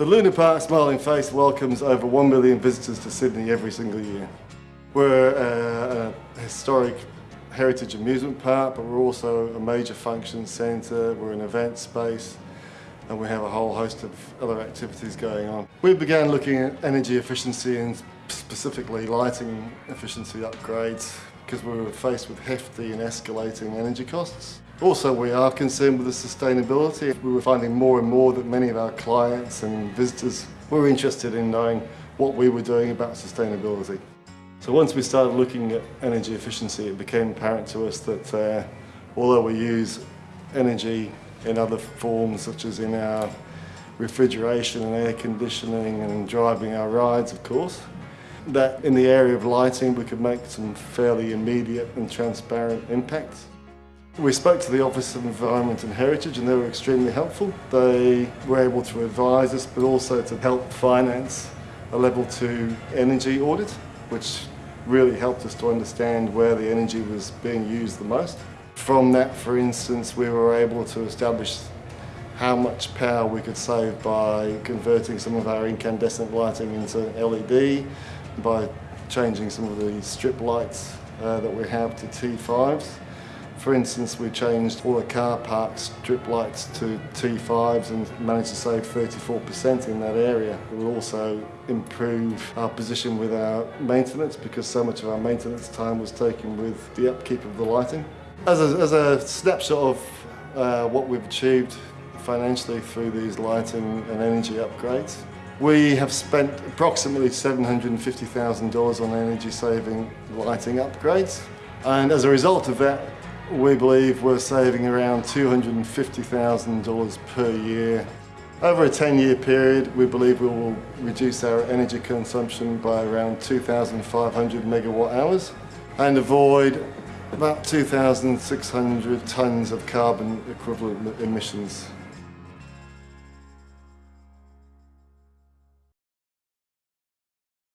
The Luna Park Smiling Face welcomes over 1 million visitors to Sydney every single year. We're uh, a historic heritage amusement park, but we're also a major function centre, we're an event space, and we have a whole host of other activities going on. We began looking at energy efficiency and specifically lighting efficiency upgrades because we were faced with hefty and escalating energy costs. Also, we are concerned with the sustainability. We were finding more and more that many of our clients and visitors were interested in knowing what we were doing about sustainability. So once we started looking at energy efficiency, it became apparent to us that uh, although we use energy in other forms, such as in our refrigeration and air conditioning and driving our rides, of course, that in the area of lighting we could make some fairly immediate and transparent impacts. We spoke to the Office of Environment and Heritage and they were extremely helpful. They were able to advise us but also to help finance a level 2 energy audit which really helped us to understand where the energy was being used the most. From that, for instance, we were able to establish how much power we could save by converting some of our incandescent lighting into LED, by changing some of the strip lights uh, that we have to T5s. For instance, we changed all the car park strip lights to T5s and managed to save 34% in that area. We also improve our position with our maintenance because so much of our maintenance time was taken with the upkeep of the lighting. As a, as a snapshot of uh, what we've achieved financially through these lighting and energy upgrades, we have spent approximately $750,000 on energy saving lighting upgrades and as a result of that we believe we're saving around $250,000 per year. Over a 10-year period, we believe we will reduce our energy consumption by around 2,500 megawatt hours and avoid about 2,600 tonnes of carbon equivalent emissions.